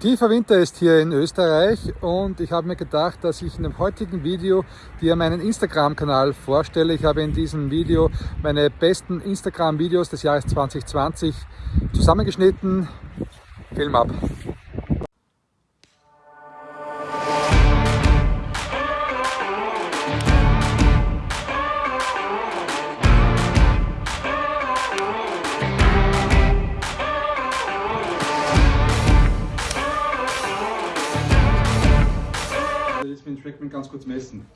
Tiefer Winter ist hier in Österreich und ich habe mir gedacht, dass ich in dem heutigen Video dir meinen Instagram-Kanal vorstelle. Ich habe in diesem Video meine besten Instagram-Videos des Jahres 2020 zusammengeschnitten. Film ab! Trackman ganz kurz messen.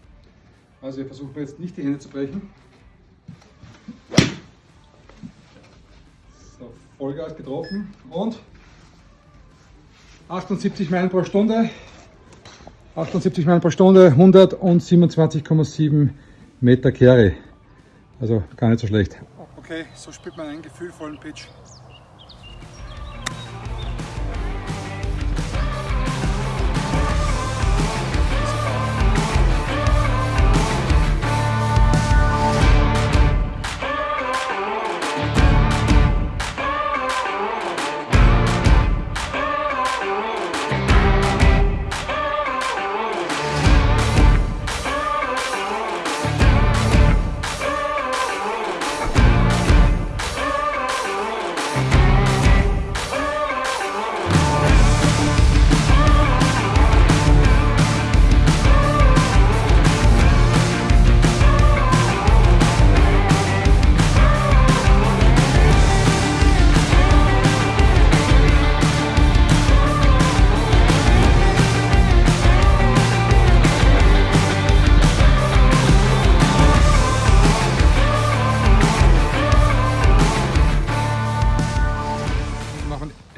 Also wir versuchen jetzt nicht die Hände zu brechen. So, Vollgas getroffen und 78 Meilen pro Stunde. 78 Meilen pro Stunde, 127,7 Meter Kehre. Also gar nicht so schlecht. Okay, so spielt man einen gefühlvollen Pitch.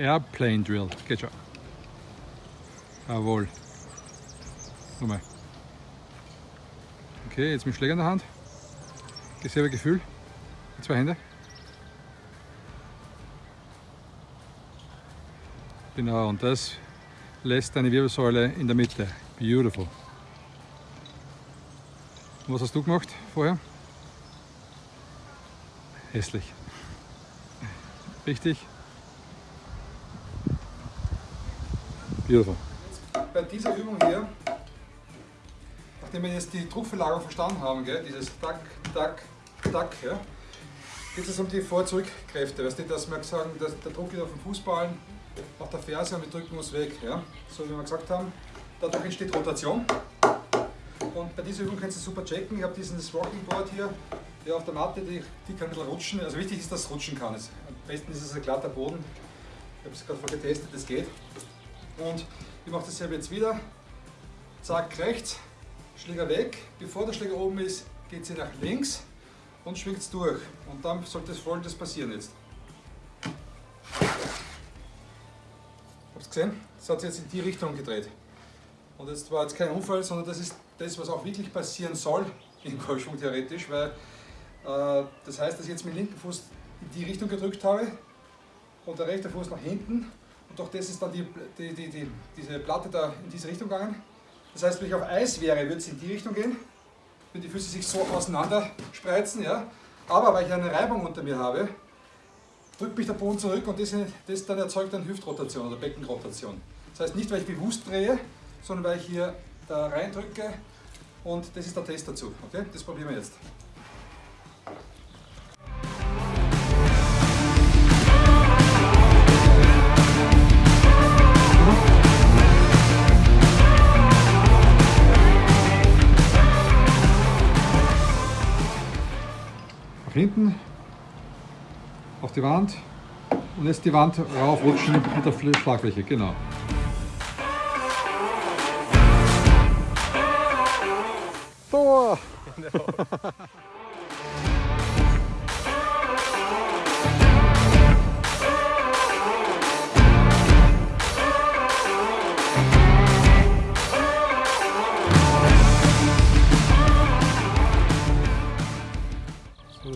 Airplane Drill. Geht schon. Jawohl. Nochmal. Okay, jetzt mit Schläger in der Hand. Selbe Gefühl. Die zwei Hände. Genau, und das lässt deine Wirbelsäule in der Mitte. Beautiful. Und was hast du gemacht vorher? Hässlich. Richtig. Beautiful. Bei dieser Übung hier, nachdem wir jetzt die Druckverlagerung verstanden haben, gell, dieses Tack, Tack, Tack, ja, geht es um die Vor-Zurück-Kräfte. Weißt du, dass wir sagen, dass der Druck geht auf den Fußballen, auf der Ferse und wir drücken uns weg. Ja? So wie wir gesagt haben, dadurch entsteht Rotation. Und bei dieser Übung kannst du super checken. Ich habe dieses Rocking Board hier ja, auf der Matte, die, die kann ein bisschen rutschen. Also wichtig ist, dass es rutschen kann. Am besten ist es ein glatter Boden. Ich habe es gerade vorher getestet, das geht. Und ich mache dasselbe jetzt wieder. Zack, rechts, Schläger weg. Bevor der Schläger oben ist, geht sie nach links und schwingt es durch. Und dann sollte das folgendes passieren jetzt. Habt ihr gesehen? Das hat sich jetzt in die Richtung gedreht. Und jetzt war jetzt kein Unfall, sondern das ist das, was auch wirklich passieren soll im Golfschwung theoretisch, weil äh, das heißt, dass ich jetzt mit dem linken Fuß in die Richtung gedrückt habe und der rechte Fuß nach hinten und durch das ist dann die, die, die, die, diese Platte da in diese Richtung gegangen. Das heißt, wenn ich auf Eis wäre, würde es in die Richtung gehen, wenn die Füße sich so auseinander spreizen. Ja? Aber weil ich eine Reibung unter mir habe, drückt mich der Boden zurück und das, das dann erzeugt dann Hüftrotation oder Beckenrotation. Das heißt nicht, weil ich bewusst drehe, sondern weil ich hier da reindrücke und das ist der Test dazu. Okay? Das probieren wir jetzt. Hinten auf die Wand und jetzt die Wand raufrutschen mit der Schlagfläche, genau. Tor!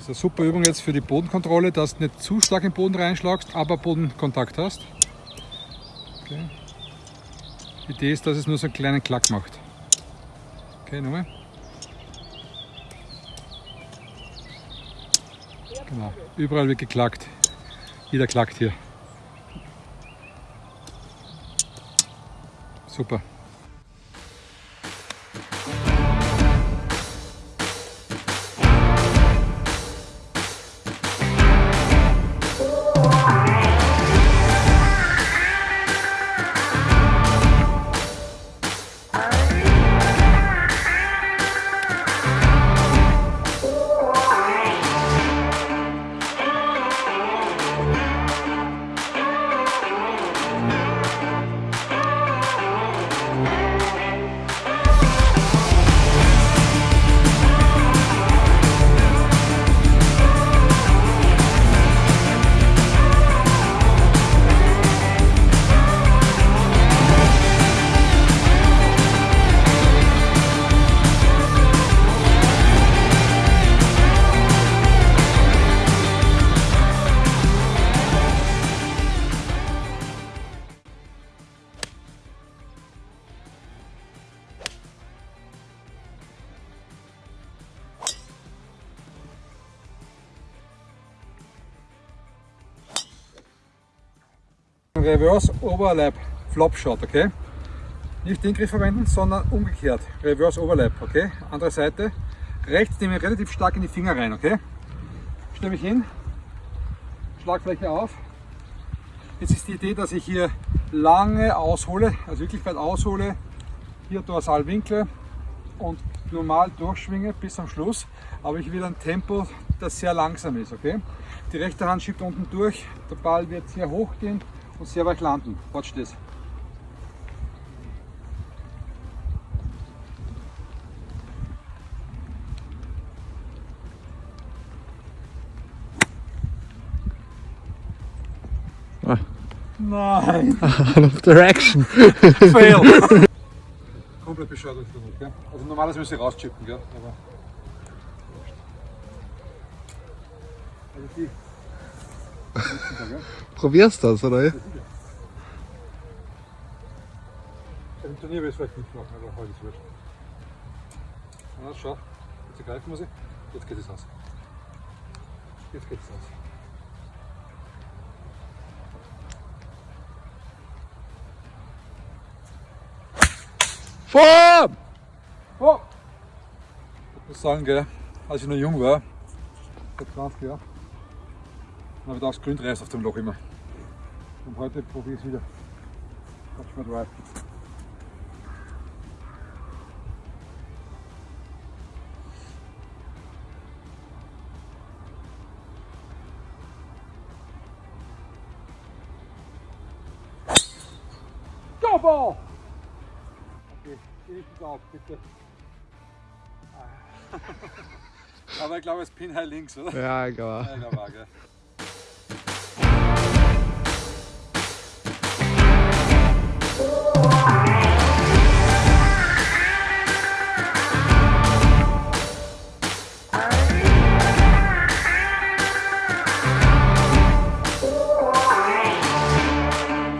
Das ist eine super Übung jetzt für die Bodenkontrolle, dass du nicht zu stark im Boden reinschlagst, aber Bodenkontakt hast. Okay. Die Idee ist, dass es nur so einen kleinen Klack macht. Okay, nochmal. Genau, überall wird geklackt. Jeder klackt hier. Super. Reverse Overlap Flop Shot, okay? Nicht den Griff verwenden, sondern umgekehrt. Reverse Overlap, okay? Andere Seite. Rechts nehme ich relativ stark in die Finger rein, okay? Stelle mich hin, Schlagfläche auf. Jetzt ist die Idee, dass ich hier lange aushole, also wirklich weit aushole, hier dorsal winkle und normal durchschwinge bis zum Schluss, aber ich will ein Tempo, das sehr langsam ist, okay? Die rechte Hand schiebt unten durch, der Ball wird sehr hoch gehen, und sehr weit landen. Watch das. Ah. Nein! Out of direction! Fail! Komplett bescheuert durch den gell? Also normalerweise müsste ich rauschippen, gell? Aber. Also die. Probierst das, oder? Im Turnier will ich es vielleicht nicht machen, aber heute ist es wurscht. Na, schau, jetzt greifen muss ich. Jetzt geht es aus. Jetzt geht es aus. Form! Oh! Ich muss sagen, gell, als ich noch jung war, vor 20 Jahren, habe ich da reißt auf dem Loch immer. Und heute probiere ich es wieder. Watch my drive. Go ball! Okay, ich auf, bitte. Aber ich glaube, es Pin halt links, oder? Ja, egal. Ja, war, gell.